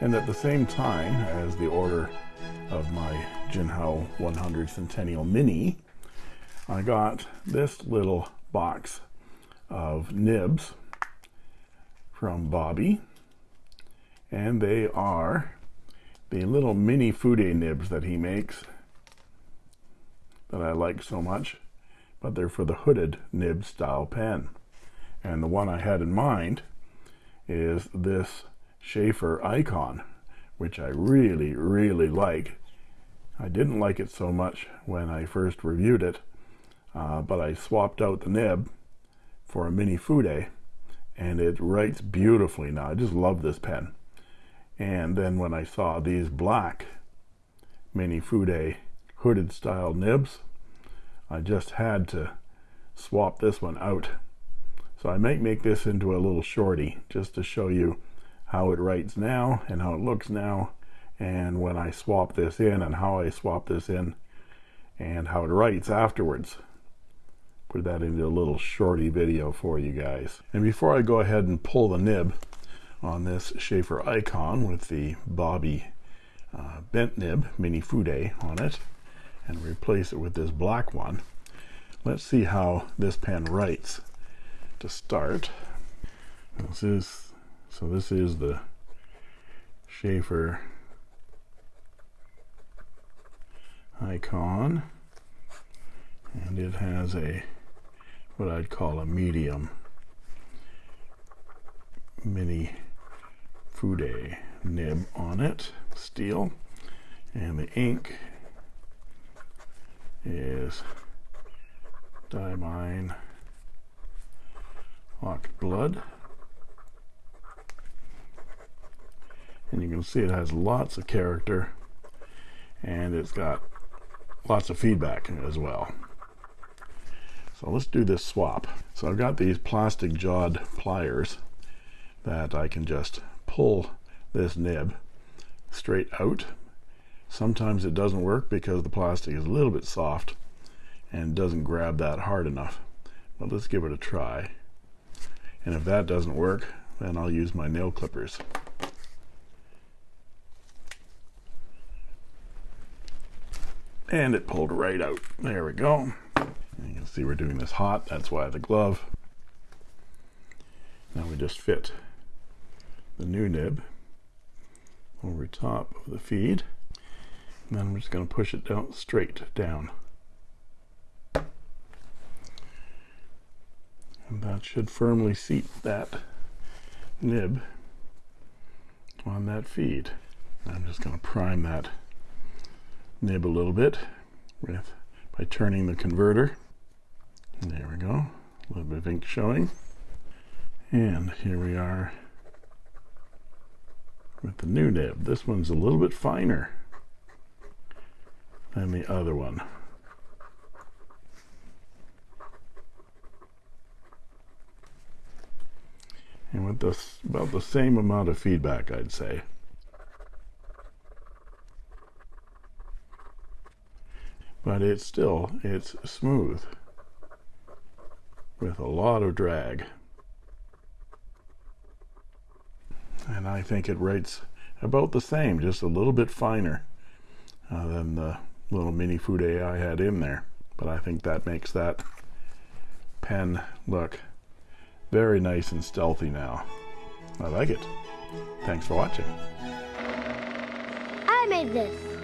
And at the same time as the order of my Jinhao 100 Centennial Mini, I got this little box of nibs from Bobby. And they are the little mini Fude nibs that he makes that I like so much, but they're for the hooded nib style pen. And the one I had in mind is this Sheaffer Icon, which I really, really like. I didn't like it so much when I first reviewed it, uh, but I swapped out the nib for a mini Fude, and it writes beautifully now. I just love this pen. And then when I saw these black mini Fude hooded style nibs, I just had to swap this one out. So I might make this into a little shorty just to show you how it writes now and how it looks now and when I swap this in and how I swap this in and how it writes afterwards. Put that into a little shorty video for you guys. And before I go ahead and pull the nib on this Sheaffer Icon with the Bobby uh, bent nib mini Fude on it and replace it with this black one let's see how this pen writes to start. This is so this is the Sheaffer Icon. And it has a what I'd call a medium. Mini Fude nib on it steel. And the ink is Diamine Hawk Blood and you can see it has lots of character and it's got lots of feedback as well. So let's do this swap. So I've got these plastic jawed pliers that I can just pull this nib straight out. Sometimes it doesn't work because the plastic is a little bit soft and doesn't grab that hard enough but let's give it a try. And if that doesn't work then I'll use my nail clippers and it pulled right out. There we go. And you can see we're doing this hot. That's why the glove. Now we just fit the new nib over top of the feed. And then I'm just going to push it down straight down. And that should firmly seat that nib on that feed. I'm just going to prime that nib a little bit with by turning the converter. There we go. A little bit of ink showing. And here we are with the new nib. This one's a little bit finer than the other one. And with this about the same amount of feedback I'd say but it's still it's smooth with a lot of drag. And I think it writes about the same just a little bit finer uh, than the little mini Fude I had in there. But I think that makes that pen look very nice and stealthy now. I like it. Thanks for watching. I made this